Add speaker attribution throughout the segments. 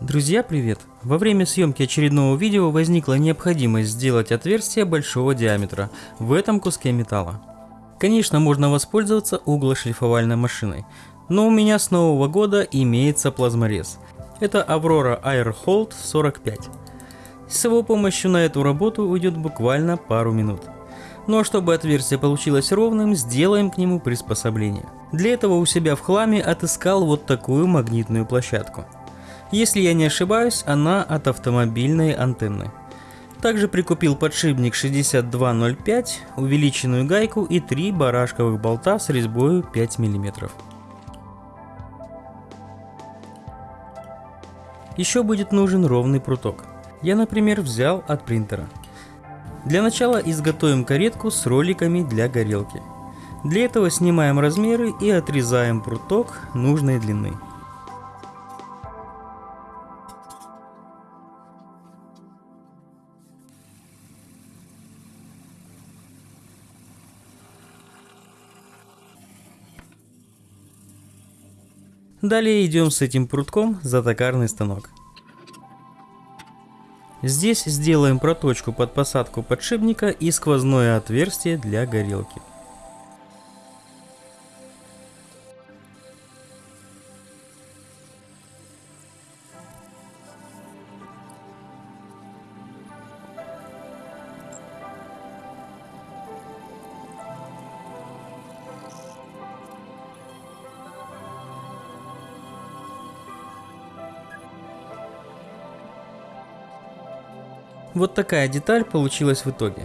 Speaker 1: Друзья, привет! Во время съемки очередного видео возникла необходимость сделать отверстие большого диаметра в этом куске металла. Конечно, можно воспользоваться углошлифовальной машиной, но у меня с нового года имеется плазморез. Это Aurora Airhold 45. С его помощью на эту работу уйдет буквально пару минут. Ну а чтобы отверстие получилось ровным, сделаем к нему приспособление. Для этого у себя в хламе отыскал вот такую магнитную площадку – если я не ошибаюсь, она от автомобильной антенны. Также прикупил подшипник 6205, увеличенную гайку и три барашковых болта с резьбой 5 мм. Еще будет нужен ровный пруток. Я, например, взял от принтера. Для начала изготовим каретку с роликами для горелки. Для этого снимаем размеры и отрезаем пруток нужной длины. Далее идем с этим прутком за токарный станок. Здесь сделаем проточку под посадку подшипника и сквозное отверстие для горелки. Вот такая деталь получилась в итоге.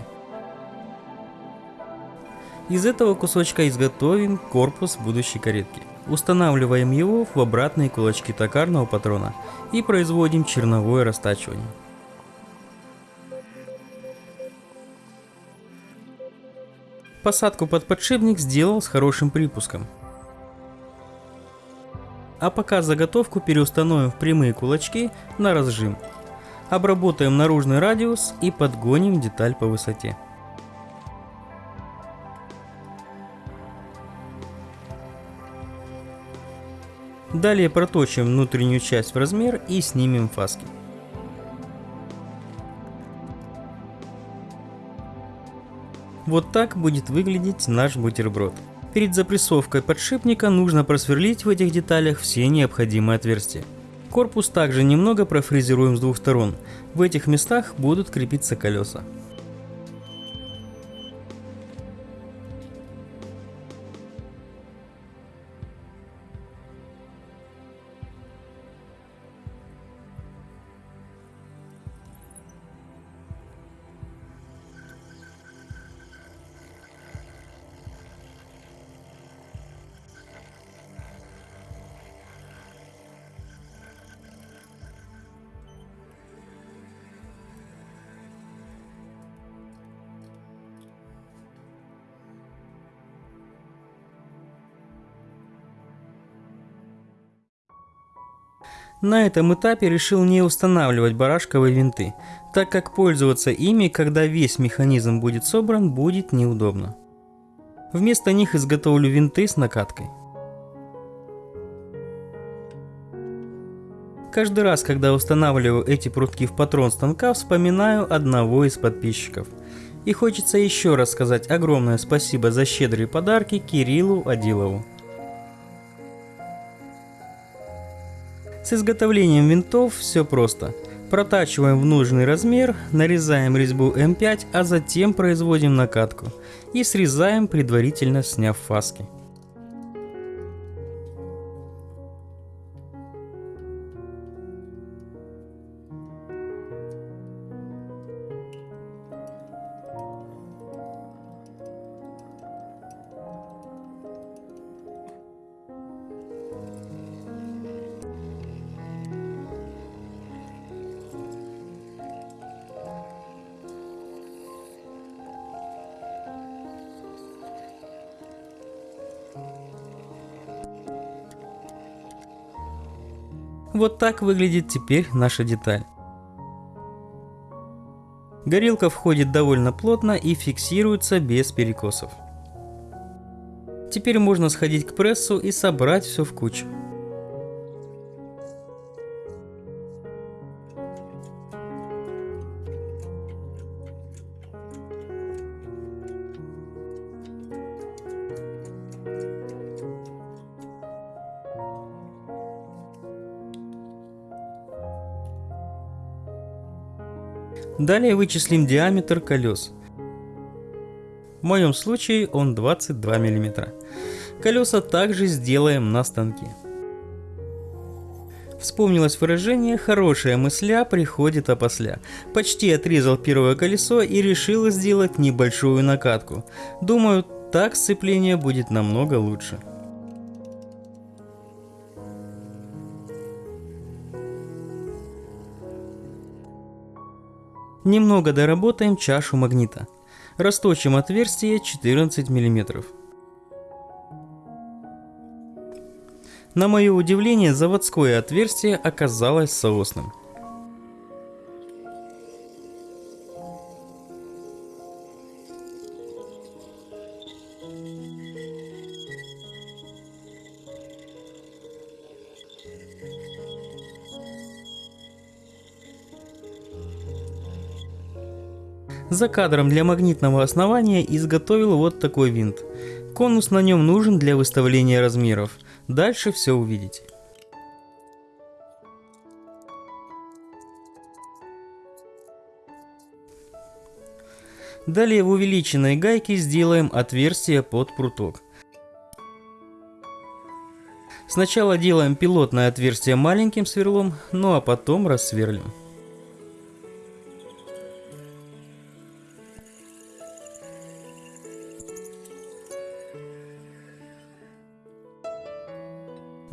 Speaker 1: Из этого кусочка изготовим корпус будущей каретки. Устанавливаем его в обратные кулачки токарного патрона и производим черновое растачивание. Посадку под подшипник сделал с хорошим припуском. А пока заготовку переустановим в прямые кулачки на разжим Обработаем наружный радиус и подгоним деталь по высоте. Далее проточим внутреннюю часть в размер и снимем фаски. Вот так будет выглядеть наш бутерброд. Перед запрессовкой подшипника нужно просверлить в этих деталях все необходимые отверстия. Корпус также немного профрезеруем с двух сторон. В этих местах будут крепиться колеса. На этом этапе решил не устанавливать барашковые винты, так как пользоваться ими, когда весь механизм будет собран, будет неудобно. Вместо них изготовлю винты с накаткой. Каждый раз, когда устанавливаю эти прутки в патрон станка, вспоминаю одного из подписчиков. И хочется еще раз сказать огромное спасибо за щедрые подарки Кириллу Адилову. С изготовлением винтов все просто. Протачиваем в нужный размер, нарезаем резьбу М5, а затем производим накатку и срезаем, предварительно сняв фаски. Вот так выглядит теперь наша деталь. Горелка входит довольно плотно и фиксируется без перекосов. Теперь можно сходить к прессу и собрать все в кучу. Далее вычислим диаметр колес. В моем случае он 22 мм. Колеса также сделаем на станке. Вспомнилось выражение «хорошая мысля приходит опосля». Почти отрезал первое колесо и решил сделать небольшую накатку. Думаю, так сцепление будет намного лучше. Немного доработаем чашу магнита. Расточим отверстие 14 мм. На мое удивление, заводское отверстие оказалось соосным. За кадром для магнитного основания изготовил вот такой винт. Конус на нем нужен для выставления размеров. Дальше все увидите. Далее в увеличенной гайке сделаем отверстие под пруток. Сначала делаем пилотное отверстие маленьким сверлом, ну а потом рассверлим.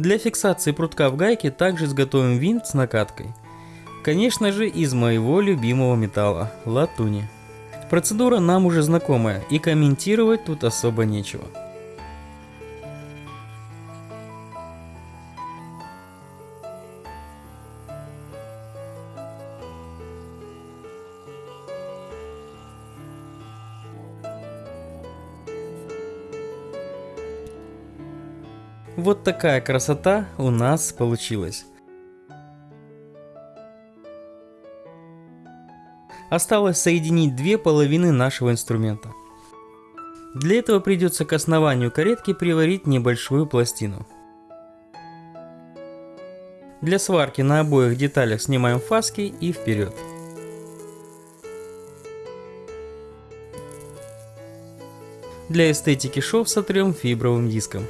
Speaker 1: Для фиксации прутка в гайке также изготовим винт с накаткой. Конечно же из моего любимого металла – латуни. Процедура нам уже знакомая и комментировать тут особо нечего. Вот такая красота у нас получилась. Осталось соединить две половины нашего инструмента. Для этого придется к основанию каретки приварить небольшую пластину. Для сварки на обоих деталях снимаем фаски и вперед. Для эстетики шов сотрем фибровым диском.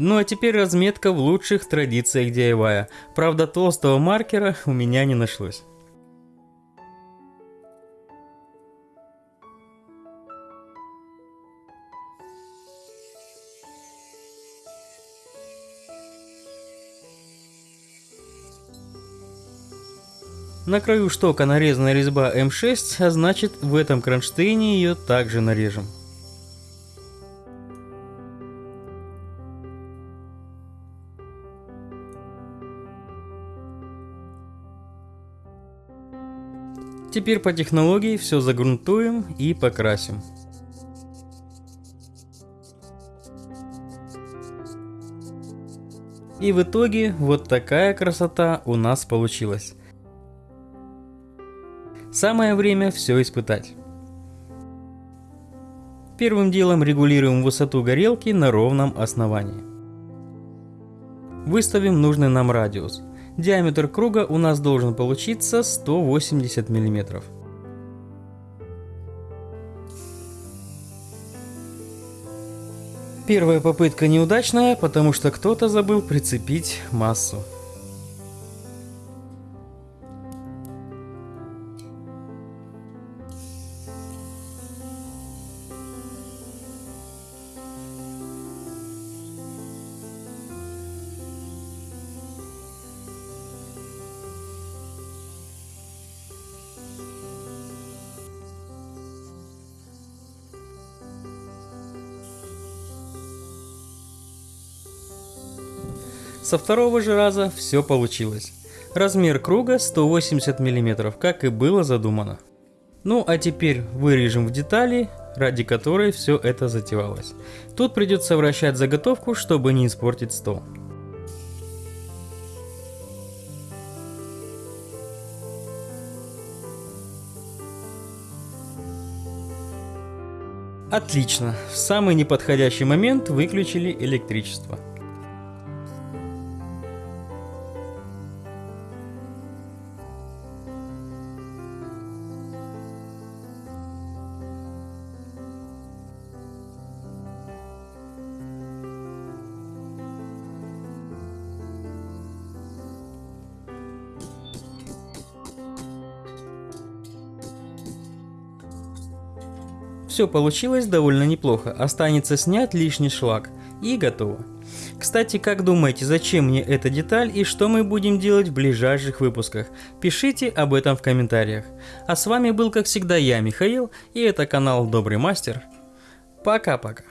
Speaker 1: Ну а теперь разметка в лучших традициях DIY. Правда толстого маркера у меня не нашлось. На краю штока нарезана резьба М6, а значит в этом кронштейне ее также нарежем. Теперь по технологии все загрунтуем и покрасим. И в итоге вот такая красота у нас получилась. Самое время все испытать. Первым делом регулируем высоту горелки на ровном основании. Выставим нужный нам радиус. Диаметр круга у нас должен получиться 180 миллиметров. Первая попытка неудачная, потому что кто-то забыл прицепить массу. Со второго же раза все получилось. Размер круга 180 мм, как и было задумано. Ну а теперь вырежем в детали, ради которой все это затевалось. Тут придется вращать заготовку, чтобы не испортить стол. Отлично, в самый неподходящий момент выключили электричество. Все получилось довольно неплохо, останется снять лишний шлак и готово. Кстати, как думаете, зачем мне эта деталь и что мы будем делать в ближайших выпусках? Пишите об этом в комментариях. А с вами был как всегда я, Михаил, и это канал Добрый Мастер. Пока-пока.